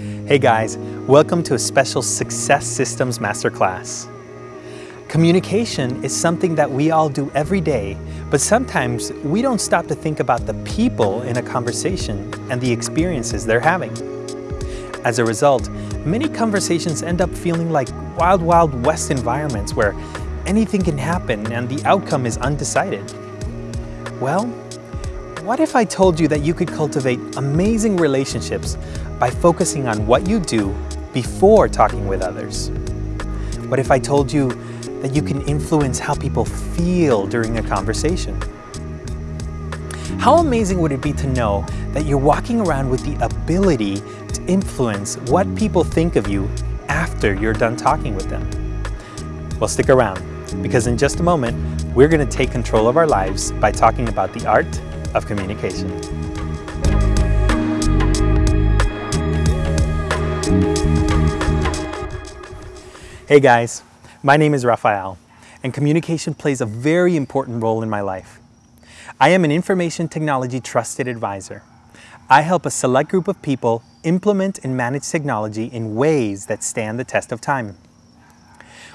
Hey guys, welcome to a special Success Systems Masterclass. Communication is something that we all do every day, but sometimes we don't stop to think about the people in a conversation and the experiences they're having. As a result, many conversations end up feeling like wild, wild west environments where anything can happen and the outcome is undecided. Well, what if I told you that you could cultivate amazing relationships by focusing on what you do before talking with others? What if I told you that you can influence how people feel during a conversation? How amazing would it be to know that you're walking around with the ability to influence what people think of you after you're done talking with them? Well, stick around because in just a moment, we're going to take control of our lives by talking about the art of communication. Hey guys, my name is Rafael, and communication plays a very important role in my life. I am an information technology trusted advisor. I help a select group of people implement and manage technology in ways that stand the test of time.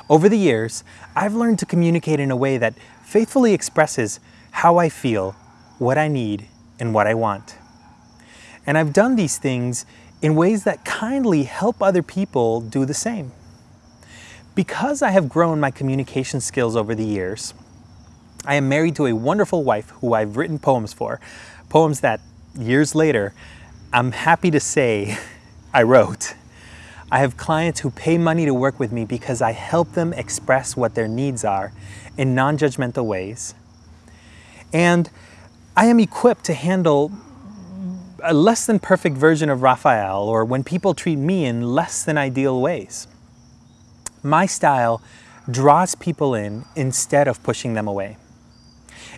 Over the years, I've learned to communicate in a way that faithfully expresses how I feel what I need, and what I want. And I've done these things in ways that kindly help other people do the same. Because I have grown my communication skills over the years, I am married to a wonderful wife who I've written poems for, poems that years later, I'm happy to say I wrote. I have clients who pay money to work with me because I help them express what their needs are in non-judgmental ways. And I am equipped to handle a less than perfect version of Raphael or when people treat me in less than ideal ways. My style draws people in instead of pushing them away.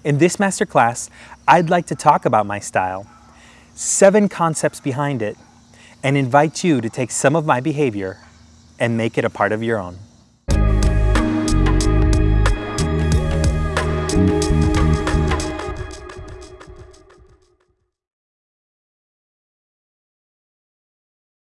In this masterclass, I'd like to talk about my style, seven concepts behind it, and invite you to take some of my behavior and make it a part of your own.